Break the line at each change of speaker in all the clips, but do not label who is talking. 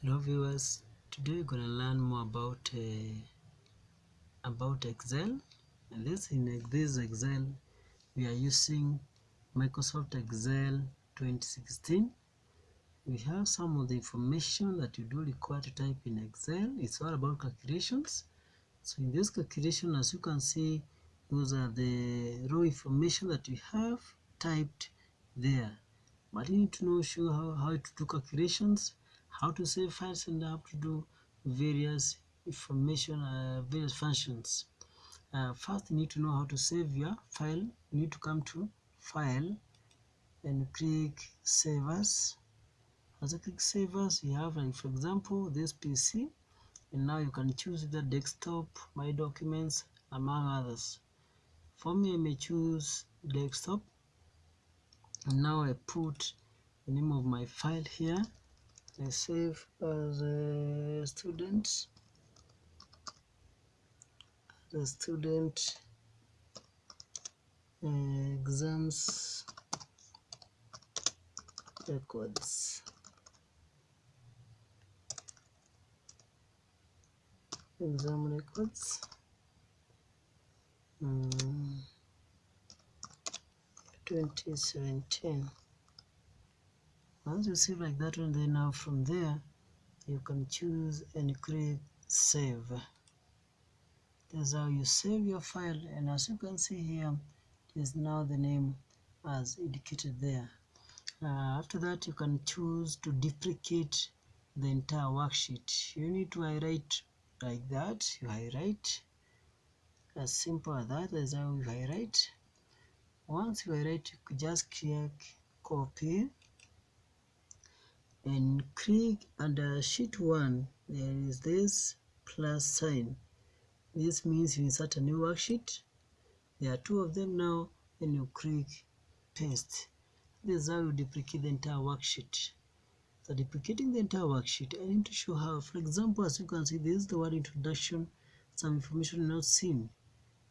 hello viewers. Today we're going gonna learn more about uh, about excel. And this in this excel we are using microsoft excel 2016 we have some of the information that you do require to type in excel. It's all about calculations. So in this calculation as you can see those are the raw information that we have typed there. But you need to know sure how, how to do calculations how to save files and how to do various information uh, various functions. Uh, first you need to know how to save your file. You need to come to file and click save as as I click save as you have like for example this PC and now you can choose the desktop my documents among others. For me I may choose desktop. And now I put the name of my file here I save as a student. A student uh, exams records. Exam records. Um, 2017 once you save like that one then now from there you can choose and click save. That's how you save your file and as you can see here is now the name as indicated there. Uh, after that you can choose to duplicate the entire worksheet. You need to highlight like that you highlight. As simple as that. is how you highlight. Once you highlight you just click copy and click under sheet 1 there is this plus sign. This means you insert a new worksheet. There are two of them now and you click paste. This is how you duplicate the entire worksheet. So duplicating the entire worksheet I need to show how for example as you can see this is the word introduction. Some information not seen.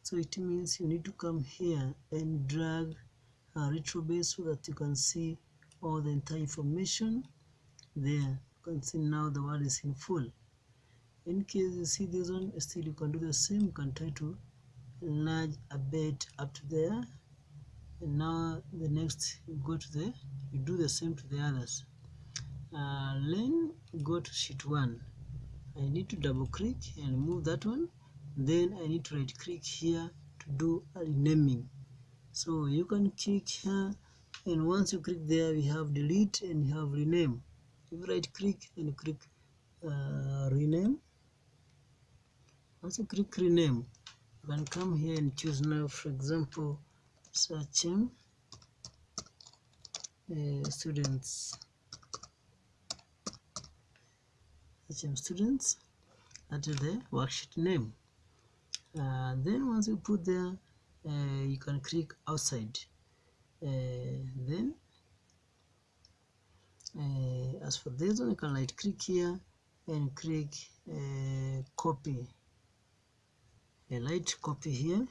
So it means you need to come here and drag a retro base so that you can see all the entire information there you can see now the word is in full. In case you see this one still you can do the same you can try to enlarge a bit up to there. And now the next you go to the you do the same to the others. Uh, then go to sheet 1 I need to double click and move that one. Then I need to right click here to do a renaming. So you can click here and once you click there we have delete and you have rename you right click and click uh, rename? Once you click rename. You can come here and choose now for example searching uh, students. Search him students. Is the worksheet name. Uh, then once you put there uh, you can click outside. Uh, then uh, as for this one you can right click here and click uh, copy. A light copy here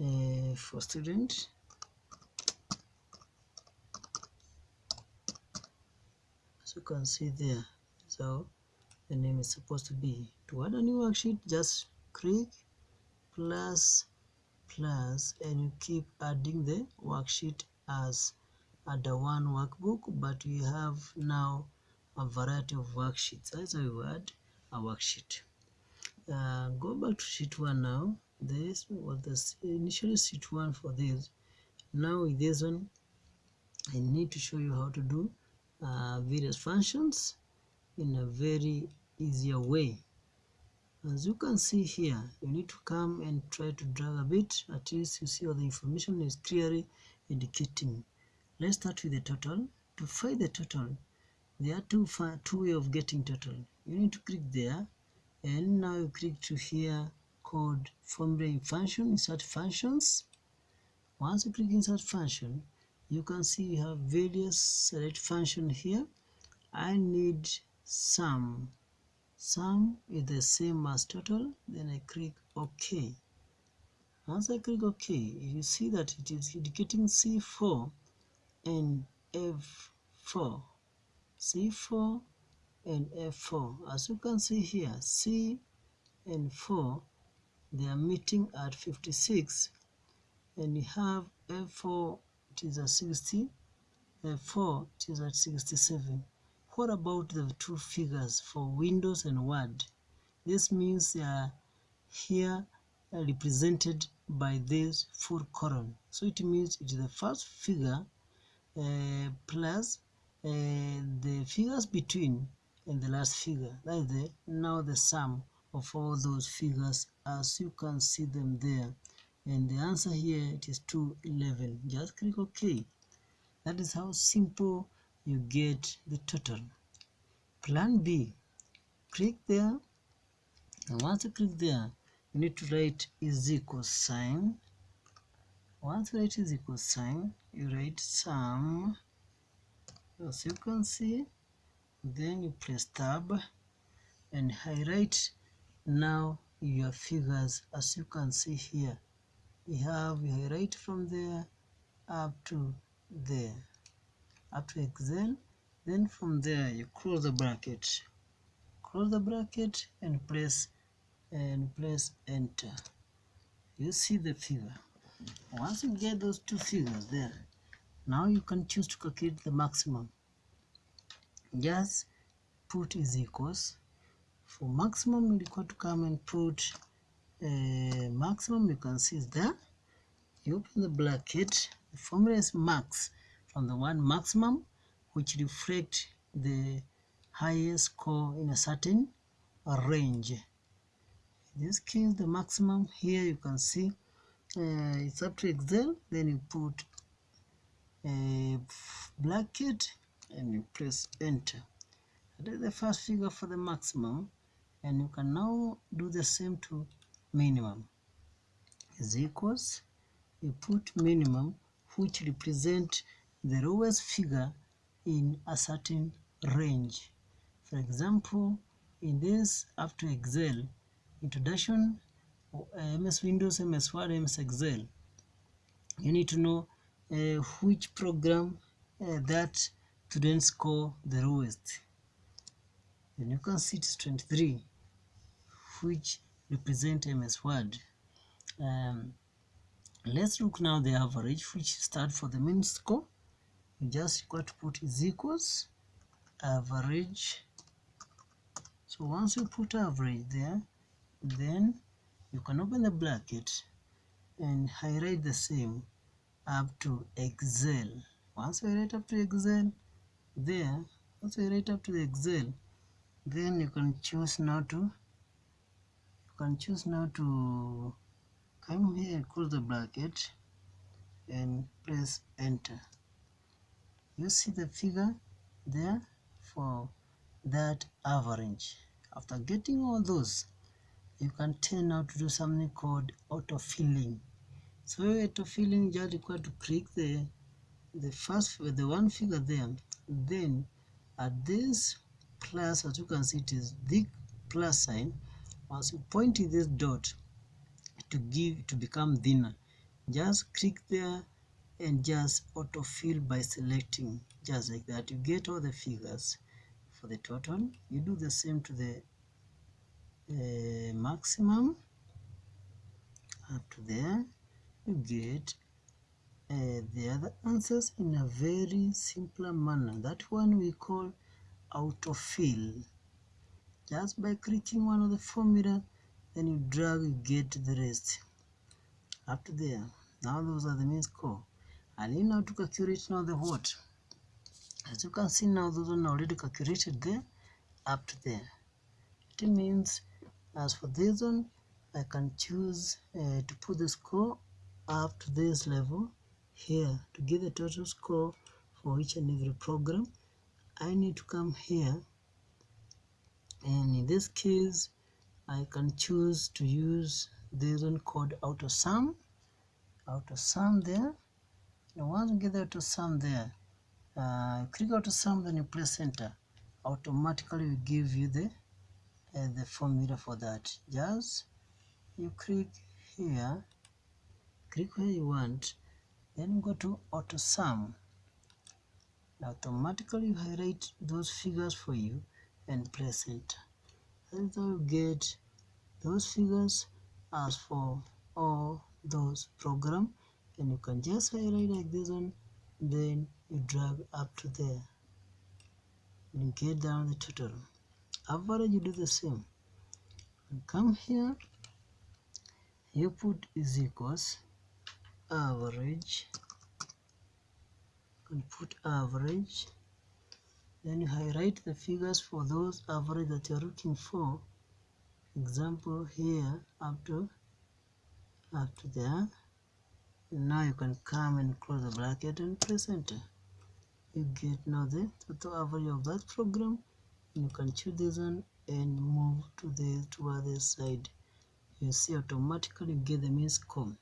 uh, for student. As you can see there so the name is supposed to be. To add a new worksheet just click plus plus and you keep adding the worksheet as under one workbook but we have now a variety of worksheets. How you add a worksheet. Uh, go back to sheet 1 now. This was the initially sheet 1 for this. Now with this one I need to show you how to do uh, various functions in a very easier way. As you can see here you need to come and try to drag a bit. At least you see all the information is clearly indicating let's start with the total. To find the total there are two two way of getting total. You need to click there and now you click to here called formula function insert functions. Once you click insert function you can see you have various select function here. I need sum. Sum is the same as total then I click OK. Once I click OK you see that it is indicating C4 and F4 C4 and F4 as you can see here C and 4 they are meeting at 56 and you have F4 it is at 60 F4 it is at 67 what about the two figures for Windows and Word? This means they are here represented by this full column. So it means it is the first figure plus uh, the figures between and the last figure that is the now the sum of all those figures as you can see them there. And the answer here it is 211 just click ok. That is how simple you get the total. Plan b. Click there. And once you click there you need to write is equal sign. Once you write is equal sign you write sum as you can see then you press tab and highlight. Now your figures as you can see here. You have you highlight from there up to there. Up to excel then from there you close the bracket. Close the bracket and press and press enter. You see the figure once you get those two figures there now you can choose to calculate the maximum. Just put is equals for maximum you require to come and put uh, maximum you can see is there. You open the bracket the formula is max from the one maximum which reflect the highest score in a certain range. In this case the maximum here you can see uh, it's up to excel then you put a bracket and you press enter. That is the first figure for the maximum and you can now do the same to minimum. Is equals you put minimum which represent the lowest figure in a certain range. For example in this to excel introduction uh, ms windows ms word ms excel. You need to know uh, which program uh, that students score the lowest. And you can see it's 23 which represent ms word. Um, let's look now the average which start for the mean score. You just got to put is equals average. So once you put average there then you can open the bracket and highlight the same up to excel. Once you write up to excel there once you write up to the excel then you can choose now to you can choose now to come here and close the bracket and press enter. You see the figure there for that average. After getting all those you can turn now to do something called auto filling so auto filling just require to click the the first the one figure there. Then at this plus as you can see it is the plus sign once you point to this dot to give to become thinner. Just click there and just autofill by selecting. Just like that you get all the figures. For the total you do the same to the uh, maximum up to there you get uh, the other answers in a very simpler manner. That one we call autofill. Just by clicking one of the formula then you drag you get the rest. Up to there. Now those are the mean score I need now to calculate now the what? As you can see now those are already calculated there. Up to there. It means as for this one I can choose uh, to put the score up to this level here. To get the total score for each and every program I need to come here. And in this case I can choose to use this one called auto sum. Auto sum there. And once you get the auto sum there uh, click auto sum then you press enter. Automatically will give you the uh, the formula for that. Just you click here click where you want then go to auto sum. Automatically you highlight those figures for you and press enter. That's how you get those figures as for all those program and you can just highlight like this one then you drag up to there. And get down the total average you do the same? And come here you put is equals average and put average then you highlight the figures for those average that you're looking for. Example here up to up to there. Now you can come and close the bracket and press enter. You get now the total average of that program you can choose this one and move to the to other side. You see automatically you get the mean score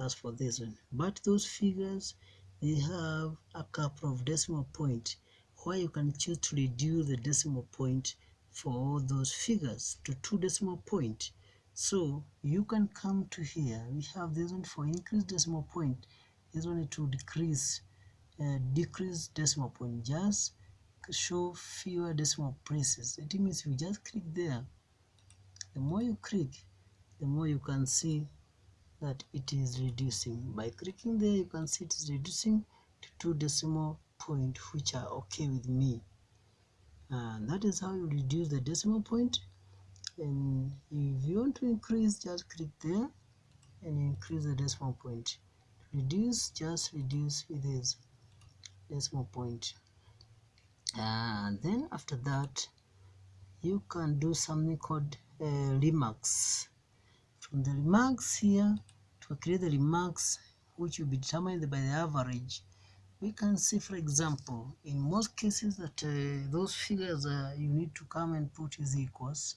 as for this one. But those figures they have a couple of decimal point where you can choose to reduce the decimal point for all those figures to two decimal point. So you can come to here. We have this one for increase decimal point. This one to decrease uh, decrease decimal point. Just show fewer decimal places. It means you just click there the more you click the more you can see that it is reducing. By clicking there you can see it is reducing to two decimal point which are okay with me. And that is how you reduce the decimal point. And if you want to increase just click there and increase the decimal point. Reduce just reduce with this decimal point and then after that you can do something called uh, remarks. From the remarks here to create the remarks which will be determined by the average we can see for example in most cases that uh, those figures uh, you need to come and put is equals.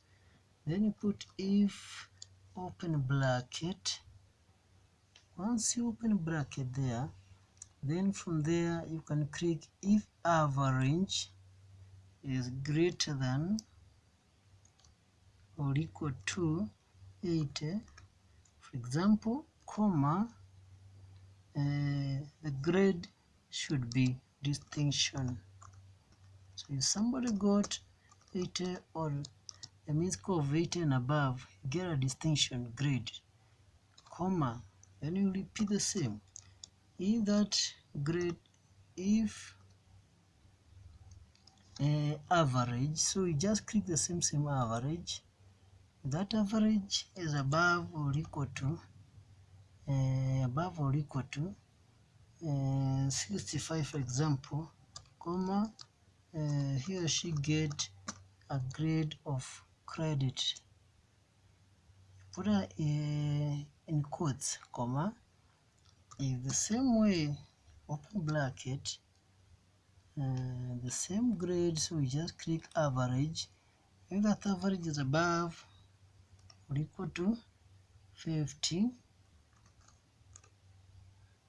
Then you put if open bracket. Once you open bracket there then from there you can click if average is greater than or equal to 80 for example comma uh, the grade should be distinction. So if somebody got 80 or a mean score of 80 and above get a distinction grade comma then you repeat the same. If that grade if uh, average. So you just click the same same average. That average is above or equal to uh, above or equal to uh, 65 for example comma uh, he or she get a grade of credit. Put a uh, in quotes comma in the same way open bracket uh, the same grade so we just click average. If that average is above or equal to 50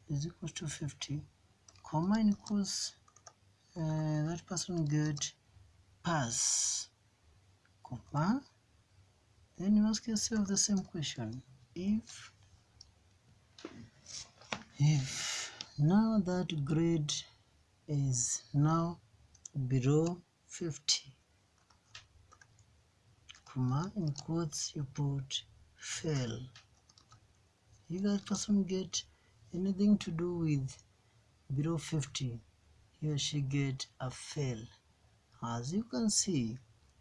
is equal to 50 comma equals uh, that person get pass comma. Then you ask yourself the same question. If if now that grade is now below 50 comma in quotes you put fail if that person get anything to do with below 50 here she get a fail as you can see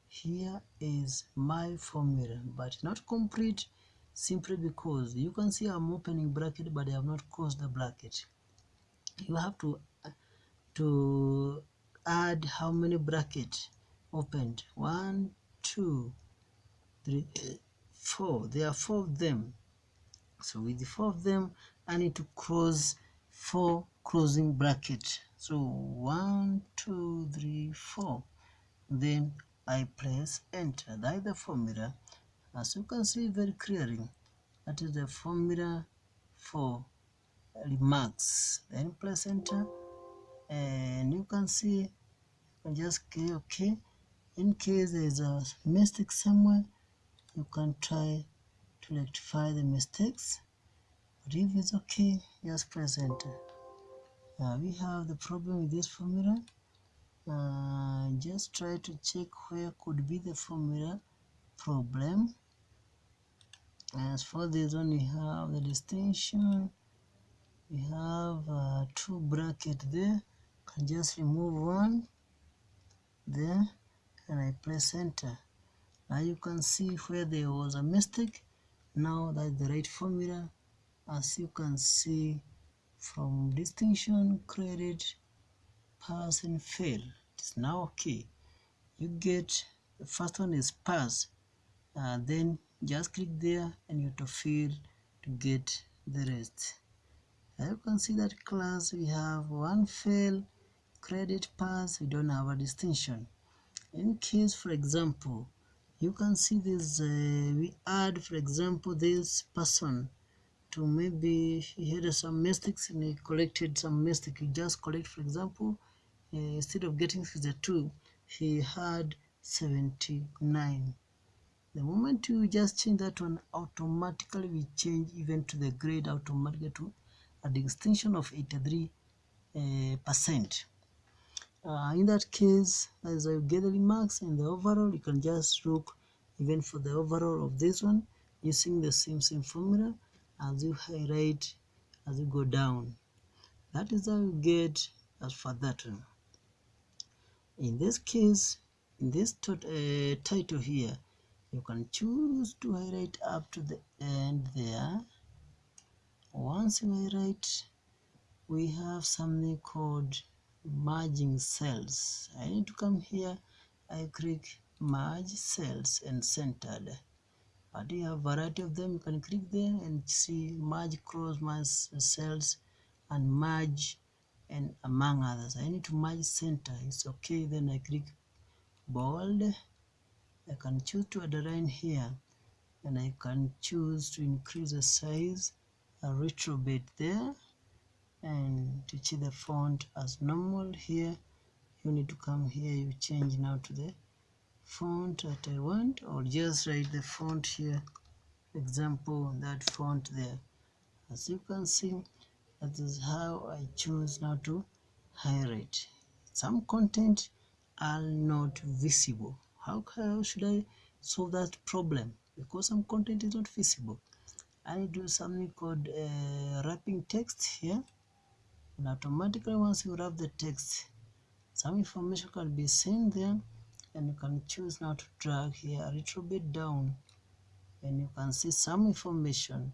here is my formula but not complete simply because you can see I'm opening bracket but I have not closed the bracket. You have to to add how many bracket opened? One two three four. There are four of them. So with the four of them I need to close four closing bracket so one two three four. Then I press enter. That is the formula. As you can see very clearly that is the formula for remarks. Then press enter and you can see you can just click ok. In case there is a mistake somewhere you can try to rectify the mistakes. But if it's okay just press enter. Uh, we have the problem with this formula. Uh, just try to check where could be the formula problem. As for this one we have the distinction. We have uh, two bracket there can just remove one there and I press enter. Now you can see where there was a mistake. Now that's the right formula. As you can see from distinction credit pass and fail. It's now okay. You get the first one is pass. Uh, then just click there and you to fill to get the rest. As you can see that class we have one fail credit pass we don't have a distinction. In case for example you can see this uh, we add for example this person to maybe he had some mistakes and he collected some mistake. He just collect for example uh, instead of getting 52 he had 79 the moment you just change that one automatically we change even to the grade automatically to a distinction of 83 uh, percent uh, in that case as I get the remarks in the overall you can just look even for the overall of this one using the same same formula as you highlight as you go down. That is how you get as for that one. In this case in this uh, title here you can choose to highlight up to the end there. Once you highlight we have something called merging cells. I need to come here. I click merge cells and centered but you have variety of them. You can click there and see merge cross merge cells and merge and among others. I need to merge center. It's okay. Then I click bold. I can choose to underline here. And I can choose to increase the size a little bit there and to see the font as normal here. You need to come here you change now to the font that I want or just write the font here. Example that font there. As you can see that is how I choose now to highlight. Some content are not visible. How, how should I solve that problem? Because some content is not visible. I do something called uh, wrapping text here and automatically once you wrap the text some information can be seen there and you can choose now to drag here a little bit down. And you can see some information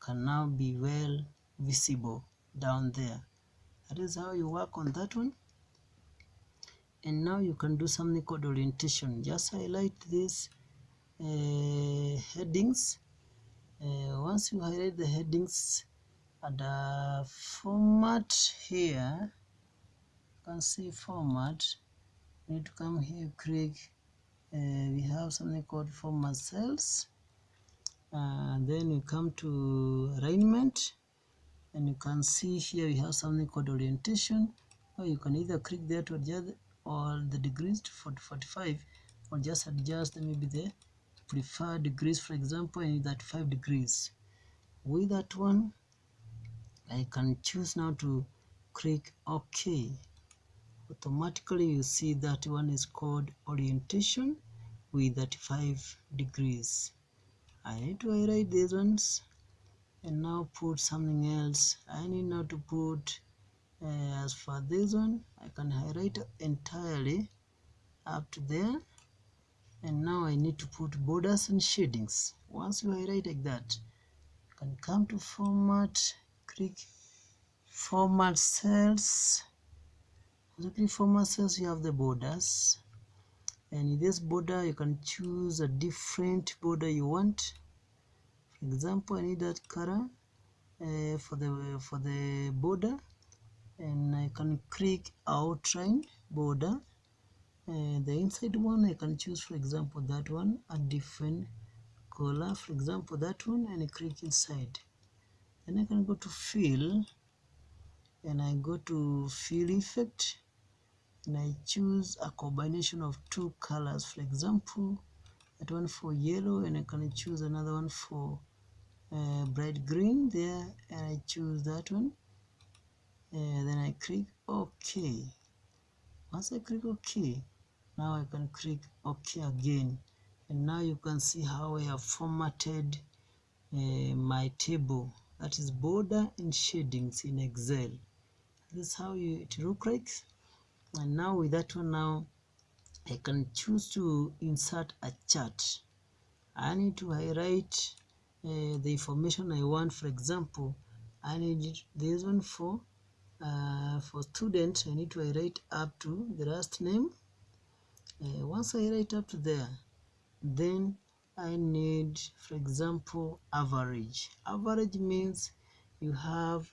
can now be well visible down there. That is how you work on that one. And now you can do something called orientation. Just highlight these uh, headings. Uh, once you highlight the headings the format here. You can see format. You need to come here click uh, we have something called format cells. And then you come to alignment and you can see here we have something called orientation. Or you can either click there to adjust all the degrees to 40, 45 or just adjust maybe the preferred degrees for example and that 5 degrees. With that one I can choose now to click OK. Automatically you see that one is called orientation with 35 degrees. I need to highlight these ones and now put something else. I need now to put uh, as for this one I can highlight entirely up to there. And now I need to put borders and shadings. Once you highlight like that you can come to format click format cells. As you click format cells you have the borders. And in this border you can choose a different border you want. For example I need that color uh, for the for the border. And I can click outline border. Uh, the inside one I can choose for example that one a different color. For example that one and I click inside then I can go to fill and I go to fill effect and I choose a combination of two colors. For example that one for yellow and I can choose another one for uh, bright green there and I choose that one. And then I click OK. Once I click OK now I can click OK again. And now you can see how I have formatted uh, my table that is border and shadings in Excel. This is how you, it look like. And now with that one now I can choose to insert a chart. I need to highlight uh, the information I want. For example I need this one for uh, for student. I need to highlight up to the last name. Uh, once I write up to there then I need for example average. Average means you have